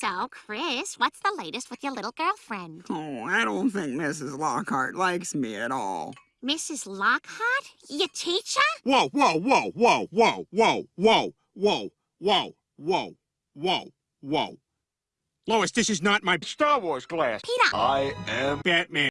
So, Chris, what's the latest with your little girlfriend? Oh, I don't think Mrs. Lockhart likes me at all. Mrs. Lockhart? Your teacher? Whoa, whoa, whoa, whoa, whoa, whoa, whoa, whoa, whoa, whoa, whoa, whoa. Lois, this is not my Star Wars class. Peter! I am Batman.